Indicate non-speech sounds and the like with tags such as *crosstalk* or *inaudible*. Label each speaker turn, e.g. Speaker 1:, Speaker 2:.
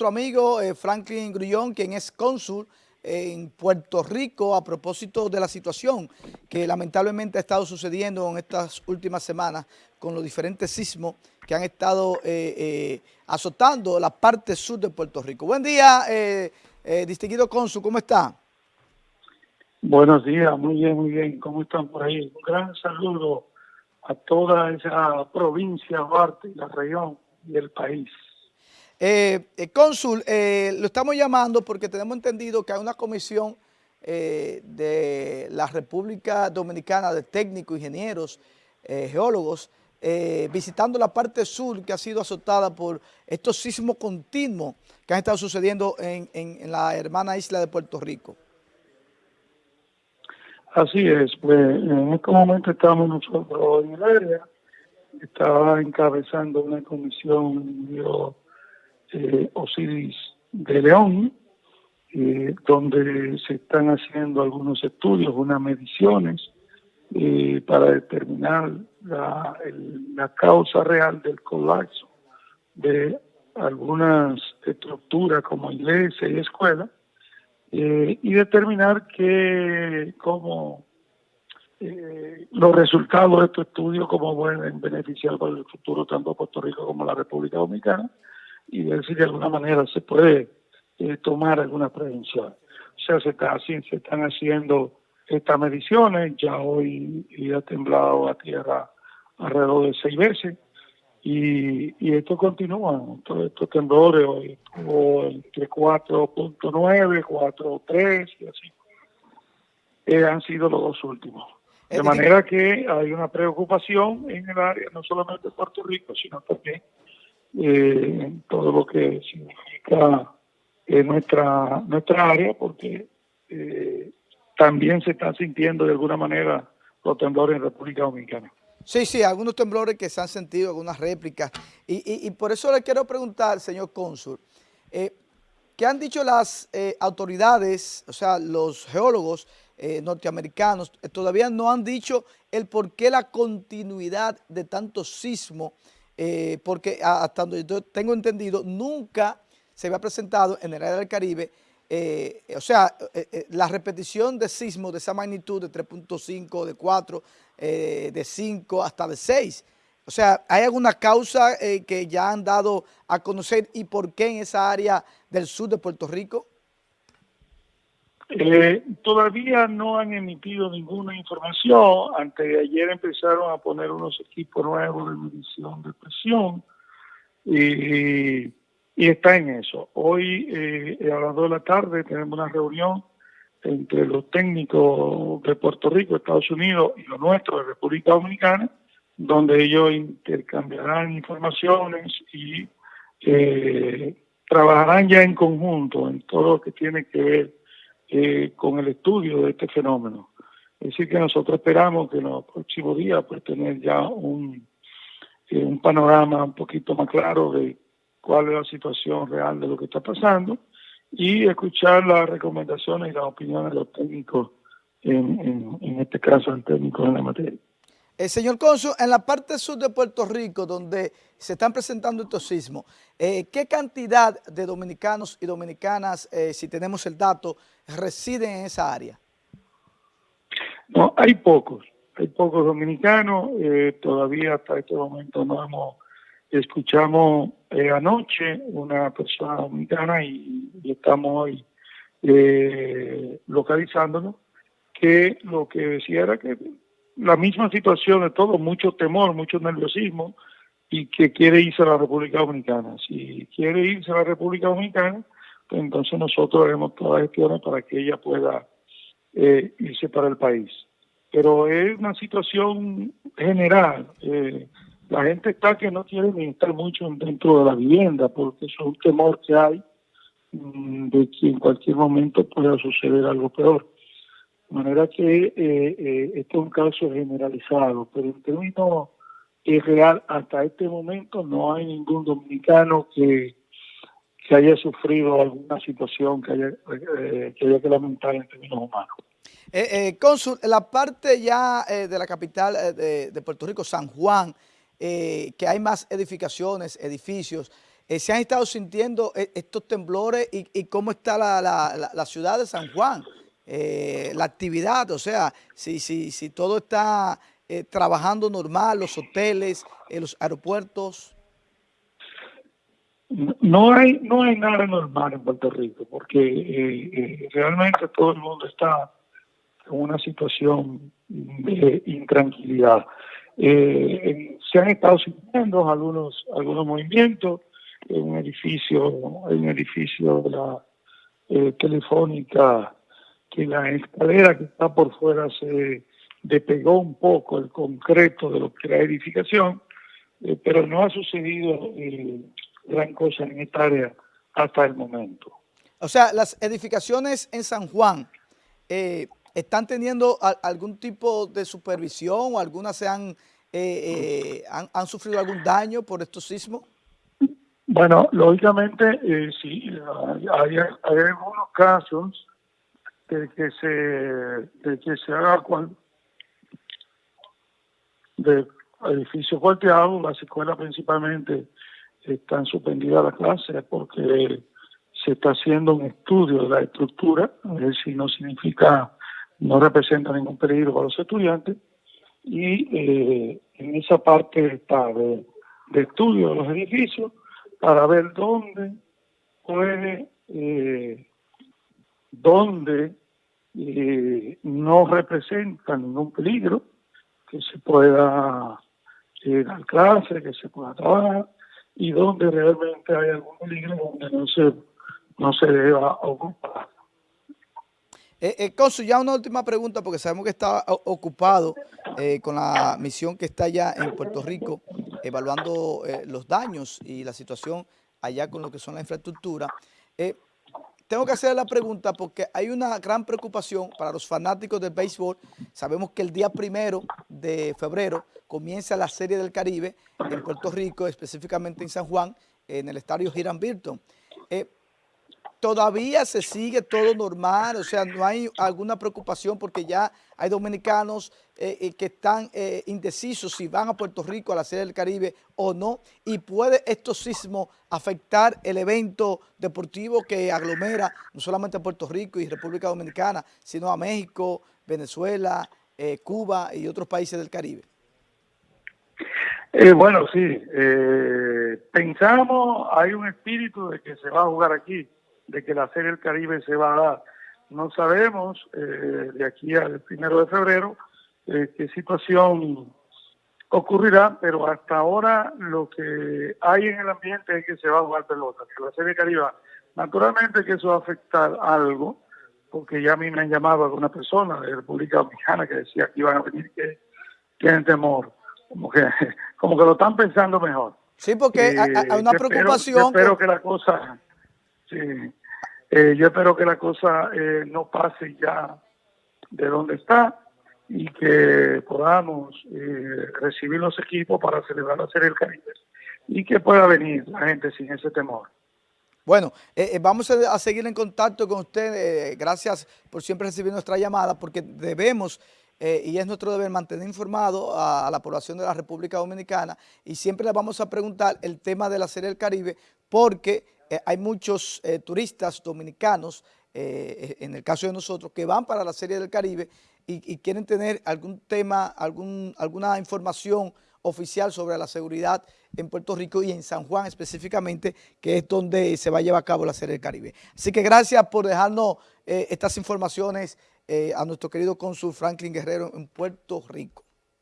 Speaker 1: nuestro amigo eh, Franklin Grullón, quien es cónsul en Puerto Rico a propósito de la situación que lamentablemente ha estado sucediendo en estas últimas semanas con los diferentes sismos que han estado eh, eh, azotando la parte sur de Puerto Rico. Buen día, distinguido cónsul, ¿cómo está?
Speaker 2: Buenos días, muy bien, muy bien. ¿Cómo están por ahí? Un gran saludo a toda esa provincia, parte, la región y el país.
Speaker 1: Eh, eh, cónsul, eh, lo estamos llamando porque tenemos entendido que hay una comisión de la República Dominicana de técnicos, ingenieros, geólogos, visitando la parte sur que ha sido azotada por estos sismos continuos que han estado sucediendo en, en la hermana isla de Puerto Rico.
Speaker 2: Así es, pues en este momento estamos nosotros en el área, estaba encabezando una comisión eh, Osiris de León, eh, donde se están haciendo algunos estudios, unas mediciones eh, para determinar la, causa real del colapso de algunas estructuras como iglesias y escuelas y determinar que como los resultados de estos estudios como pueden beneficiar para el futuro tanto Puerto Rico como la República Dominicana y ver si de alguna manera se puede eh, tomar alguna prevención. O sea, se, está, se están haciendo estas mediciones, ya hoy ha temblado a tierra alrededor de seis veces y, y esto continúa, todos estos temblores hoy estuvo entre 4.9, 4.3 y así. Eh, han sido los dos últimos. De manera que hay una preocupación en el área, no solamente de Puerto Rico, sino también eh, todo lo que significa eh, nuestra, nuestra área, porque eh, también se están sintiendo de alguna manera los temblores en República Dominicana.
Speaker 1: Sí, sí, algunos temblores que se han sentido, algunas réplicas. Y, y, por eso le quiero preguntar, señor cónsul, eh, ¿qué han dicho las autoridades, o sea, los geólogos norteamericanos, todavía no han dicho el por qué la continuidad de tantos sismos eh, porque hasta donde yo tengo entendido, nunca se había presentado en el área del Caribe, eh, o sea, eh, la repetición de sismos de esa magnitud de 3.5, de 4, de 5 hasta de 6. O sea, ¿hay alguna causa que ya han dado a conocer y por qué en esa área del sur de Puerto Rico?
Speaker 2: Eh, todavía no han emitido ninguna información. Antes de ayer empezaron a poner unos equipos nuevos de medición de presión y, está en eso. Hoy eh, a las 2 de la tarde tenemos una reunión entre los técnicos de Puerto Rico, Estados Unidos y los nuestros de República Dominicana, donde ellos intercambiarán informaciones y eh, trabajarán ya en conjunto en todo lo que tiene que ver eh, con el estudio de este fenómeno. Es decir, que nosotros esperamos que en los próximos días pues tener ya un, eh, un panorama un poquito más claro de cuál es la situación real de lo que está pasando y escuchar las recomendaciones y las opiniones de los técnicos, en, en, en este caso, el técnico en la materia.
Speaker 1: Señor Consul, en la parte sur de Puerto Rico, donde se están presentando estos sismos, eh, ¿qué cantidad de dominicanos y dominicanas, eh, si tenemos el dato, residen en esa área?
Speaker 2: No, hay pocos, hay pocos dominicanos, eh, todavía hasta este momento no hemos, escuchamos anoche una persona dominicana y, y estamos hoy localizándonos, que lo que decía era que la misma situación de todo, mucho temor, mucho nerviosismo y que quiere irse a la República Dominicana. Si quiere irse a la República Dominicana, pues entonces nosotros haremos todas las gestiones para que ella pueda eh, irse para el país. Pero es una situación general. Eh, la gente está que no quiere ni estar mucho dentro de la vivienda porque es un temor que hay mm, de que en cualquier momento pueda suceder algo peor. De manera que eh, eh, este es un caso generalizado, pero en términos es real, hasta este momento no hay ningún dominicano que, que haya sufrido alguna situación que haya, eh, que, haya que lamentar en términos humanos.
Speaker 1: Eh, Cónsul, la parte ya de la capital de, de, Puerto Rico, San Juan, que hay más edificaciones, edificios, se han estado sintiendo estos temblores y, cómo está la, ciudad de San Juan, la actividad, o sea, si, si, si todo está trabajando normal, los hoteles, los aeropuertos.
Speaker 2: No hay, no hay nada normal en Puerto Rico, porque eh, eh, realmente todo el mundo está en una situación de intranquilidad. Eh, se han estado sintiendo algunos, algunos movimientos en un edificio, en un edificio de la telefónica, que la escalera que está por fuera se despegó un poco el concreto de lo que era edificación, pero no ha sucedido gran cosa en esta área hasta el momento.
Speaker 1: O sea, las edificaciones en San Juan eh, están teniendo algún tipo de supervisión o algunas se han, eh, eh, han, sufrido algún daño por estos sismos.
Speaker 2: Bueno, lógicamente sí, hay, algunos casos de que se, de que se haga cual, de edificios golpeados, las escuelas principalmente están suspendidas las clases porque se está haciendo un estudio de la estructura, a ver si no significa, no representa ningún peligro para los estudiantes, y eh, en esa parte está de, estudio de los edificios para ver dónde puede, eh, dónde eh, no representa ningún peligro, que se pueda dar clase, que se pueda trabajar, y donde realmente hay algún peligro donde no se, no se deba ocupar.
Speaker 1: Eh, eh, ya una última pregunta porque sabemos que está ocupado eh, con la misión que está allá en Puerto Rico evaluando eh, los daños y la situación allá con lo que son la infraestructura. Tengo que hacer la pregunta porque hay una gran preocupación para los fanáticos del béisbol. Sabemos que el día primero de febrero comienza la Serie del Caribe en Puerto Rico, específicamente en San Juan, en el estadio Hiram Birton. Eh, todavía se sigue todo normal, o sea, no hay alguna preocupación porque ya hay dominicanos eh, eh, que están indecisos si van a Puerto Rico a la Serie del Caribe o no, y puede estos sismos afectar el evento deportivo que aglomera no solamente a Puerto Rico y República Dominicana, sino a México, Venezuela, Cuba y otros países del Caribe.
Speaker 2: Eh, bueno, sí. Eh, pensamos, hay un espíritu de que se va a jugar aquí, de que la Serie del Caribe se va a dar. No sabemos eh, de aquí al primero de febrero eh, qué situación ocurrirá, pero hasta ahora lo que hay en el ambiente es que se va a jugar pelota, que la Serie del Caribe. Naturalmente que eso va a afectar algo, porque ya a mí me han llamado algunas personas de República Dominicana que decía que iban a venir que tienen temor como que, *laughs* como que lo están pensando mejor.
Speaker 1: Sí, porque hay eh, una preocupación.
Speaker 2: yo espero que la cosa, sí, eh, yo espero que la cosa eh, no pase ya de donde está y que podamos recibir los equipos para celebrar la Serie del Caribe y que pueda venir la gente sin ese temor.
Speaker 1: Bueno, vamos a, seguir en contacto con usted. gracias por siempre recibir nuestra llamada porque debemos eh, y es nuestro deber mantener informado a, la población de la República Dominicana y siempre le vamos a preguntar el tema de la Serie del Caribe porque eh, hay muchos eh, turistas dominicanos, en el caso de nosotros, que van para la Serie del Caribe y, quieren tener algún tema, algún, alguna información oficial sobre la seguridad en Puerto Rico y en San Juan específicamente, que es donde se va a llevar a cabo la Serie del Caribe. Así que gracias por dejarnos estas informaciones eh, a nuestro querido cónsul Franklin Guerrero en Puerto Rico.